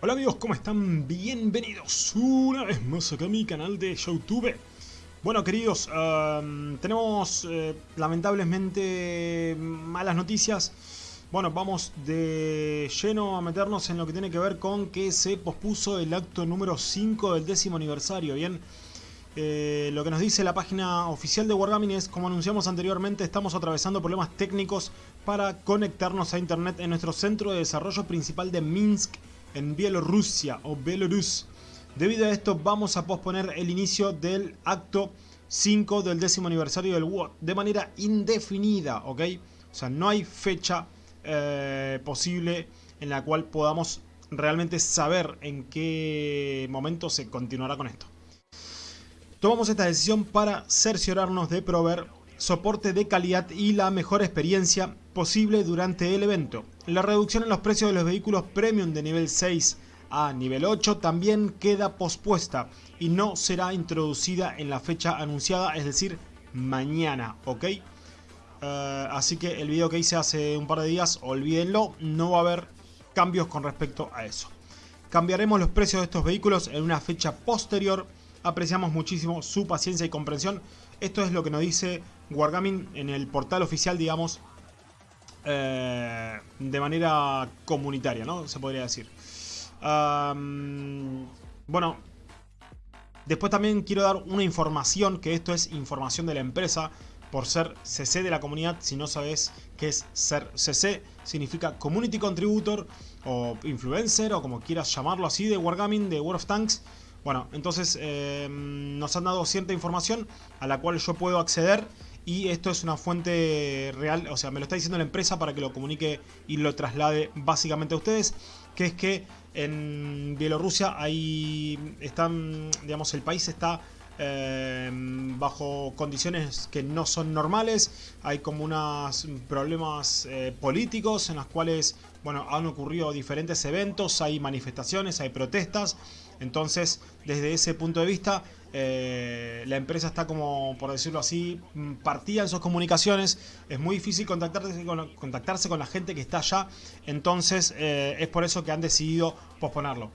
Hola amigos, ¿cómo están? Bienvenidos una vez más acá a mi canal de Youtube Bueno queridos, tenemos eh, lamentablemente malas noticias Bueno, vamos de lleno a meternos en lo que tiene que ver con que se pospuso el acto número 5 del décimo aniversario, ¿bien? Eh, lo que nos dice la página oficial de Wargaming es, como anunciamos anteriormente, estamos atravesando problemas técnicos para conectarnos a internet en nuestro centro de desarrollo principal de Minsk en Bielorrusia o Belarus. Debido a esto vamos a posponer el inicio del acto 5 del décimo aniversario del WOT de manera indefinida, ¿ok? O sea, no hay fecha eh, posible en la cual podamos realmente saber en qué momento se continuará con esto. Tomamos esta decisión para cerciorarnos de proveer soporte de calidad y la mejor experiencia posible durante el evento. La reducción en los precios de los vehículos premium de nivel 6 a nivel 8 también queda pospuesta y no será introducida en la fecha anunciada, es decir, mañana, ¿ok? Uh, así que el video que hice hace un par de días, olvídenlo, no va a haber cambios con respecto a eso. Cambiaremos los precios de estos vehículos en una fecha posterior. Apreciamos muchísimo su paciencia y comprensión. Esto es lo que nos dice Wargaming en el portal oficial, digamos, eh, de manera comunitaria, ¿no? Se podría decir. bueno, después también quiero dar una información, que esto es información de la empresa, por ser CC de la comunidad, si no sabes qué es ser CC, significa Community Contributor o Influencer o como quieras llamarlo así de Wargaming, de World of Tanks. Bueno, entonces eh, nos han dado cierta información a la cual yo puedo acceder y esto es una fuente real, o sea, me lo está diciendo la empresa para que lo comunique y lo traslade básicamente a ustedes, que es que en Bielorrusia ahí están, digamos, el país está eh, bajo condiciones que no son normales, hay como unos problemas eh, políticos en los cuales, bueno, han ocurrido diferentes eventos, hay manifestaciones, hay protestas, entonces desde ese punto de vista eh, la empresa está como, por decirlo así, mm, partida en sus comunicaciones. Es muy difícil contactarse con, la gente que está allá. Entonces eh, es por eso que han decidido posponerlo.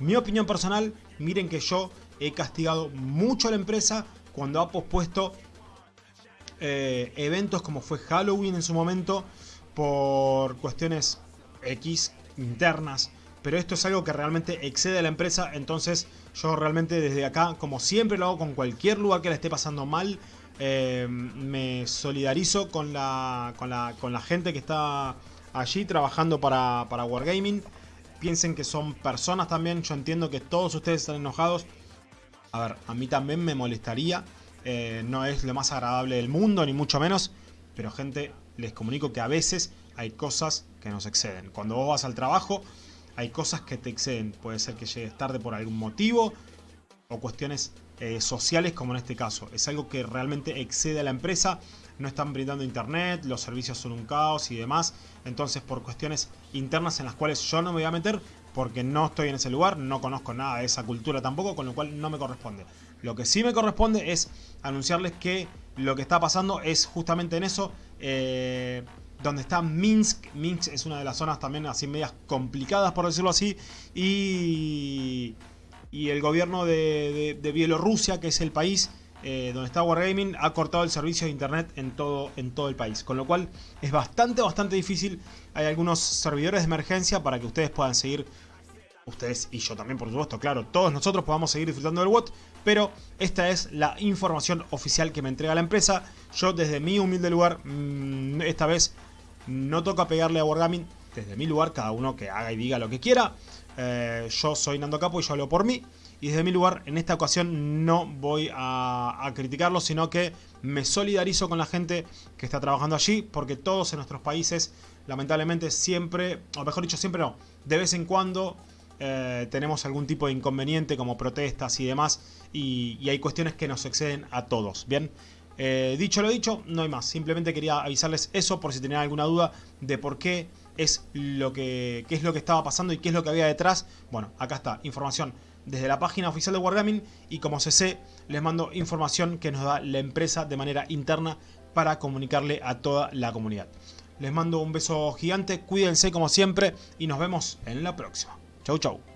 Mi opinión personal, miren que yo he castigado mucho a la empresa cuando ha pospuesto eh, eventos como fue Halloween en su momento por cuestiones X internas pero esto es algo que realmente excede a la empresa, entonces yo realmente desde acá, como siempre lo hago con cualquier lugar que le esté pasando mal, eh, me solidarizo con la, con, la, con la gente que está allí trabajando para, para Wargaming. Piensen que son personas también, yo entiendo que todos ustedes están enojados. A ver, a mí también me molestaría, eh, no es lo más agradable del mundo, ni mucho menos, pero gente, les comunico que a veces hay cosas que nos exceden. Cuando vos vas al trabajo hay cosas que te exceden. Puede ser que llegues tarde por algún motivo o cuestiones eh, sociales como en este caso. Es algo que realmente excede a la empresa. No están brindando internet, los servicios son un caos y demás. Entonces por cuestiones internas en las cuales yo no me voy a meter porque no estoy en ese lugar, no conozco nada de esa cultura tampoco, con lo cual no me corresponde. Lo que sí me corresponde es anunciarles que lo que está pasando es justamente en eso. Eh, donde está Minsk. Minsk es una de las zonas también así medias complicadas, por decirlo así. Y, y el gobierno de, Bielorrusia, que es el país eh, donde está Wargaming, ha cortado el servicio de internet en todo, en todo el país. Con lo cual es bastante, bastante difícil. Hay algunos servidores de emergencia para que ustedes puedan seguir ustedes y yo también por supuesto, claro, todos nosotros podamos seguir disfrutando del WOT, pero esta es la información oficial que me entrega la empresa. Yo desde mi humilde lugar, mm, esta vez no toca pegarle a Wargaming desde mi lugar, cada uno que haga y diga lo que quiera. Eh, yo soy Nando Capo y yo hablo por mí. Y desde mi lugar, en esta ocasión no voy a, criticarlo, sino que me solidarizo con la gente que está trabajando allí, porque todos en nuestros países, lamentablemente, siempre, o mejor dicho, siempre no, de vez en cuando eh, tenemos algún tipo de inconveniente como protestas y demás, y, y hay cuestiones que nos exceden a todos, ¿bien? Eh, dicho lo dicho, no hay más. Simplemente quería avisarles eso por si tenían alguna duda de por qué es lo que es lo que estaba pasando y qué es lo que había detrás. Bueno, acá está, información desde la página oficial de Wargaming y como CC les mando información que nos da la empresa de manera interna para comunicarle a toda la comunidad. Les mando un beso gigante, cuídense como siempre y nos vemos en la próxima. Chau chau.